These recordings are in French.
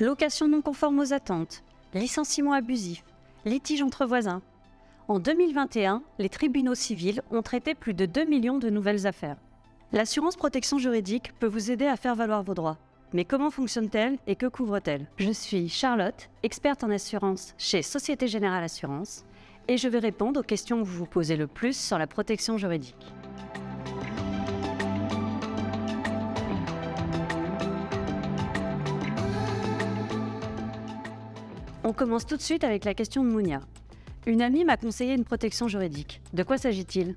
location non conforme aux attentes, licenciement abusif, litige entre voisins. En 2021, les tribunaux civils ont traité plus de 2 millions de nouvelles affaires. L'assurance protection juridique peut vous aider à faire valoir vos droits. Mais comment fonctionne-t-elle et que couvre-t-elle? Je suis Charlotte, experte en assurance chez Société Générale Assurance, et je vais répondre aux questions que vous vous posez le plus sur la protection juridique. On commence tout de suite avec la question de Mounia. Une amie m'a conseillé une protection juridique. De quoi s'agit-il?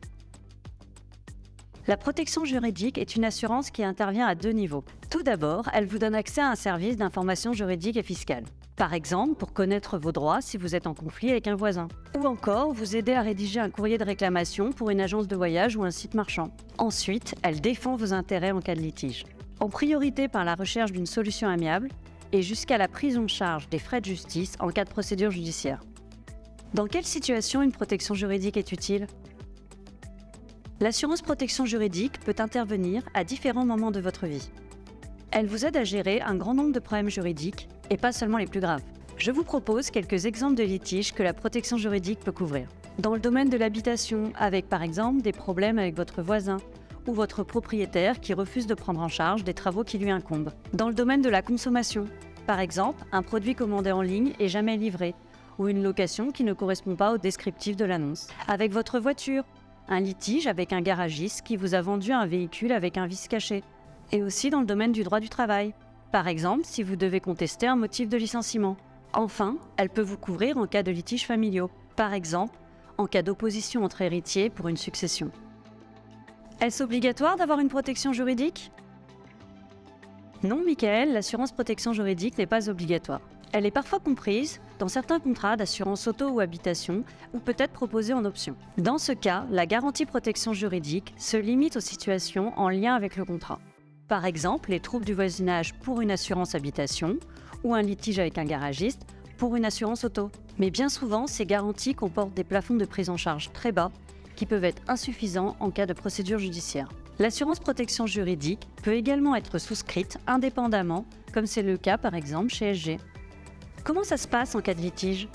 La protection juridique est une assurance qui intervient à deux niveaux. Tout d'abord, elle vous donne accès à un service d'information juridique et fiscale. Par exemple, pour connaître vos droits si vous êtes en conflit avec un voisin. Ou encore, vous aider à rédiger un courrier de réclamation pour une agence de voyage ou un site marchand. Ensuite, elle défend vos intérêts en cas de litige. En priorité par la recherche d'une solution amiable, et jusqu'à la prise en charge des frais de justice en cas de procédure judiciaire. Dans quelle situation une protection juridique est utile? L'assurance protection juridique peut intervenir à différents moments de votre vie. Elle vous aide à gérer un grand nombre de problèmes juridiques, et pas seulement les plus graves. Je vous propose quelques exemples de litiges que la protection juridique peut couvrir. Dans le domaine de l'habitation, avec par exemple des problèmes avec votre voisin, ou votre propriétaire qui refuse de prendre en charge des travaux qui lui incombent. Dans le domaine de la consommation, par exemple, un produit commandé en ligne et jamais livré, ou une location qui ne correspond pas au descriptif de l'annonce. Avec votre voiture, un litige avec un garagiste qui vous a vendu un véhicule avec un vice caché. Et aussi dans le domaine du droit du travail. Par exemple, si vous devez contester un motif de licenciement. Enfin, elle peut vous couvrir en cas de litiges familiaux. Par exemple, en cas d'opposition entre héritiers pour une succession. Est-ce obligatoire d'avoir une protection juridique? Non, Michael, l'assurance protection juridique n'est pas obligatoire. Elle est parfois comprise dans certains contrats d'assurance auto ou habitation ou peut être proposée en option. Dans ce cas, la garantie protection juridique se limite aux situations en lien avec le contrat. Par exemple, les troubles du voisinage pour une assurance habitation ou un litige avec un garagiste pour une assurance auto. Mais bien souvent, ces garanties comportent des plafonds de prise en charge très bas qui peuvent être insuffisants en cas de procédure judiciaire. L'assurance protection juridique peut également être souscrite indépendamment, comme c'est le cas par exemple chez SG. Comment ça se passe en cas de litige?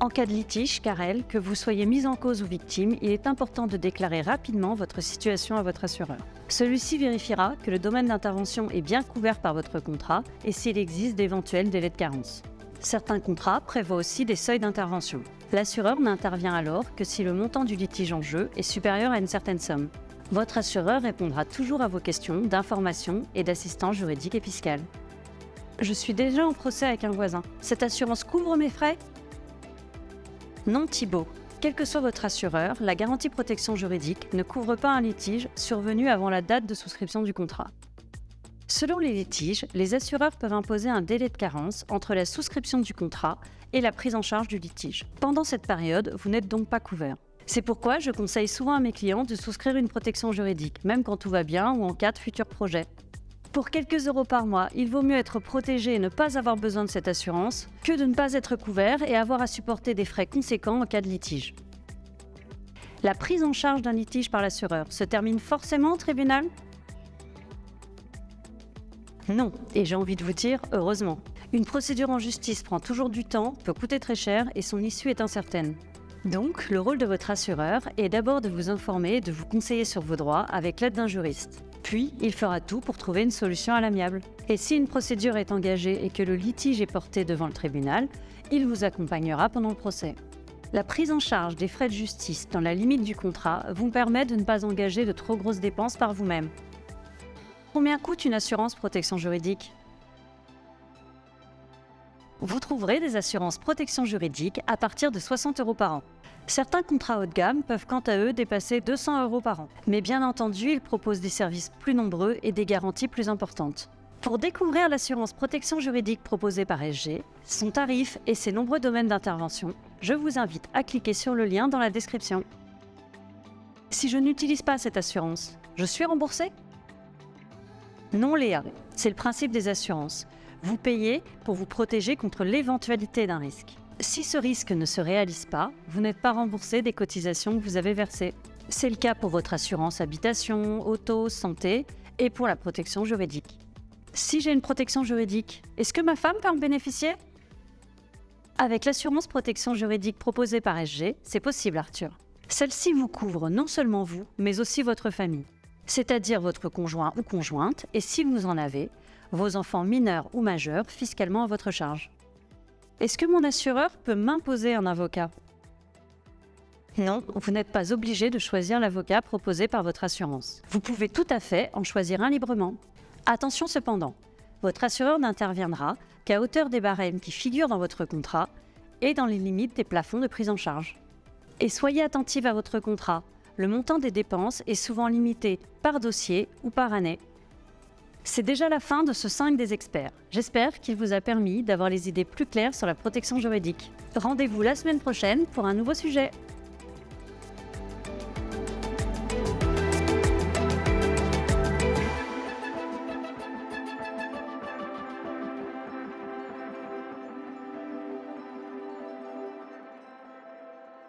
En cas de litige, Karel, que vous soyez mise en cause ou victime, il est important de déclarer rapidement votre situation à votre assureur. Celui-ci vérifiera que le domaine d'intervention est bien couvert par votre contrat et s'il existe d'éventuels délais de carence. Certains contrats prévoient aussi des seuils d'intervention. L'assureur n'intervient alors que si le montant du litige en jeu est supérieur à une certaine somme. Votre assureur répondra toujours à vos questions d'information et d'assistance juridique et fiscale. Je suis déjà en procès avec un voisin. Cette assurance couvre mes frais? Non Thibault. Quel que soit votre assureur, la garantie protection juridique ne couvre pas un litige survenu avant la date de souscription du contrat. Selon les litiges, les assureurs peuvent imposer un délai de carence entre la souscription du contrat et la prise en charge du litige. Pendant cette période, vous n'êtes donc pas couvert. C'est pourquoi je conseille souvent à mes clients de souscrire une protection juridique, même quand tout va bien ou en cas de futur projet. Pour quelques euros par mois, il vaut mieux être protégé et ne pas avoir besoin de cette assurance que de ne pas être couvert et avoir à supporter des frais conséquents en cas de litige. La prise en charge d'un litige par l'assureur se termine forcément au tribunal? Non, et j'ai envie de vous dire, heureusement. Une procédure en justice prend toujours du temps, peut coûter très cher et son issue est incertaine. Donc, le rôle de votre assureur est d'abord de vous informer et de vous conseiller sur vos droits avec l'aide d'un juriste. Puis, il fera tout pour trouver une solution à l'amiable. Et si une procédure est engagée et que le litige est porté devant le tribunal, il vous accompagnera pendant le procès. La prise en charge des frais de justice dans la limite du contrat vous permet de ne pas engager de trop grosses dépenses par vous-même. Combien coûte une assurance protection juridique Vous trouverez des assurances protection juridique à partir de 60 euros par an. Certains contrats haut de gamme peuvent quant à eux dépasser 200 euros par an. Mais bien entendu, ils proposent des services plus nombreux et des garanties plus importantes. Pour découvrir l'assurance protection juridique proposée par SG, son tarif et ses nombreux domaines d'intervention, je vous invite à cliquer sur le lien dans la description. Si je n'utilise pas cette assurance, je suis remboursé non, Léa, c'est le principe des assurances. Vous payez pour vous protéger contre l'éventualité d'un risque. Si ce risque ne se réalise pas, vous n'êtes pas remboursé des cotisations que vous avez versées. C'est le cas pour votre assurance habitation, auto, santé et pour la protection juridique. Si j'ai une protection juridique, est-ce que ma femme peut en bénéficier? Avec l'assurance protection juridique proposée par SG, c'est possible Arthur. Celle-ci vous couvre non seulement vous, mais aussi votre famille, c'est-à-dire votre conjoint ou conjointe, et si vous en avez, vos enfants mineurs ou majeurs fiscalement à votre charge. Est-ce que mon assureur peut m'imposer un avocat? Non, vous n'êtes pas obligé de choisir l'avocat proposé par votre assurance. Vous pouvez tout à fait en choisir un librement. Attention cependant, votre assureur n'interviendra qu'à hauteur des barèmes qui figurent dans votre contrat et dans les limites des plafonds de prise en charge. Et soyez attentif à votre contrat. Le montant des dépenses est souvent limité par dossier ou par année. C'est déjà la fin de ce 5 des experts. J'espère qu'il vous a permis d'avoir les idées plus claires sur la protection juridique. Rendez-vous la semaine prochaine pour un nouveau sujet.